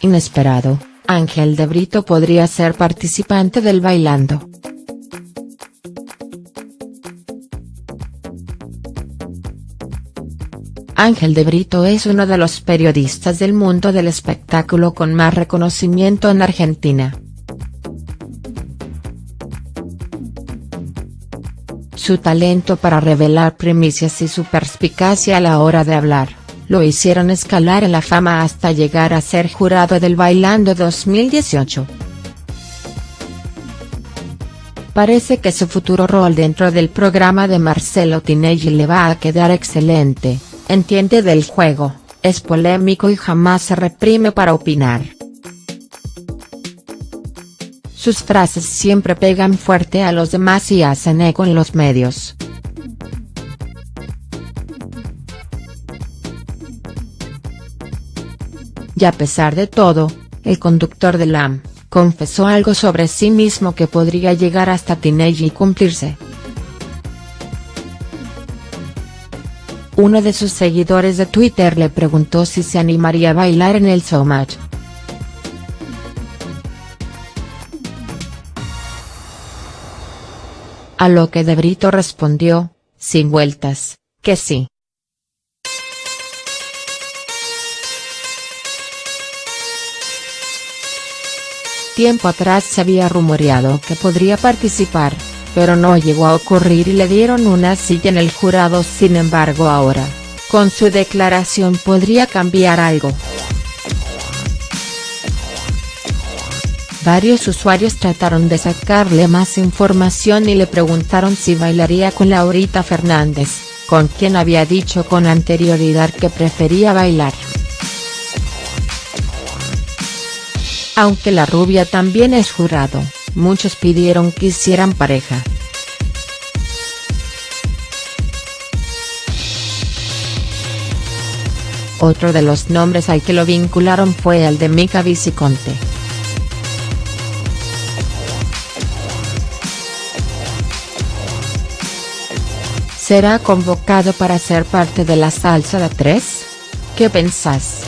Inesperado, Ángel de Brito podría ser participante del Bailando. Ángel de Brito es uno de los periodistas del mundo del espectáculo con más reconocimiento en Argentina. Su talento para revelar primicias y su perspicacia a la hora de hablar, lo hicieron escalar en la fama hasta llegar a ser jurado del Bailando 2018. Parece que su futuro rol dentro del programa de Marcelo Tinelli le va a quedar excelente entiende del juego, es polémico y jamás se reprime para opinar. Sus frases siempre pegan fuerte a los demás y hacen eco en los medios. Y a pesar de todo, el conductor de LAM, confesó algo sobre sí mismo que podría llegar hasta Tinelli y cumplirse. Uno de sus seguidores de Twitter le preguntó si se animaría a bailar en el showmatch. A lo que De Brito respondió, sin vueltas, que sí. Tiempo atrás se había rumoreado que podría participar, pero no llegó a ocurrir y le dieron una silla en el jurado sin embargo ahora, con su declaración podría cambiar algo. Varios usuarios trataron de sacarle más información y le preguntaron si bailaría con Laurita Fernández, con quien había dicho con anterioridad que prefería bailar. Aunque la rubia también es jurado, muchos pidieron que hicieran pareja. Otro de los nombres al que lo vincularon fue el de Mica Viciconte. ¿Será convocado para ser parte de la salsa de tres? ¿Qué pensás?.